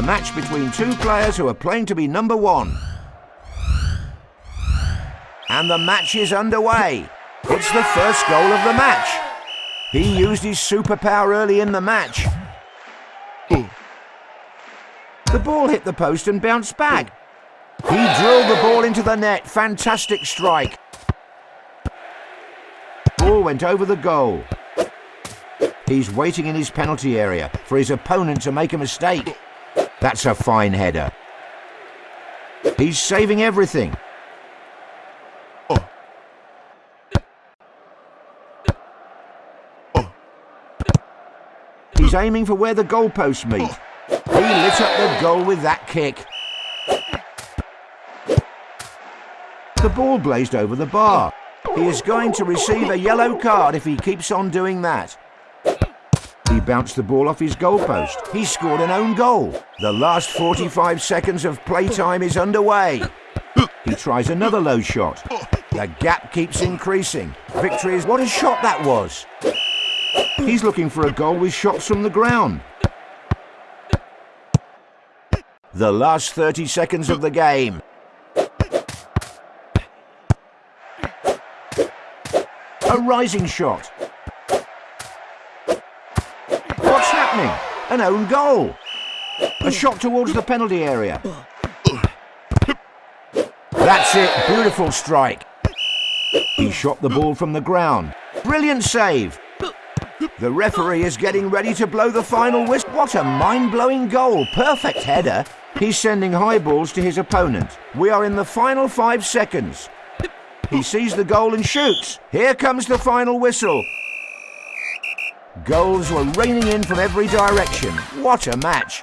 A match between two players who are playing to be number one. And the match is underway. It's the first goal of the match. He used his superpower early in the match. The ball hit the post and bounced back. He drilled the ball into the net. Fantastic strike. Ball went over the goal. He's waiting in his penalty area for his opponent to make a mistake. That's a fine header. He's saving everything. He's aiming for where the goalposts meet. He lit up the goal with that kick. The ball blazed over the bar. He is going to receive a yellow card if he keeps on doing that. He bounced the ball off his goalpost. He scored an own goal. The last 45 seconds of playtime is underway. He tries another low shot. The gap keeps increasing. Victory is... What a shot that was! He's looking for a goal with shots from the ground. The last 30 seconds of the game. A rising shot. An own goal. A shot towards the penalty area. That's it. Beautiful strike. He shot the ball from the ground. Brilliant save. The referee is getting ready to blow the final whistle. What a mind-blowing goal. Perfect header. He's sending high balls to his opponent. We are in the final five seconds. He sees the goal and shoots. Here comes the final whistle. Goals were raining in from every direction. What a match.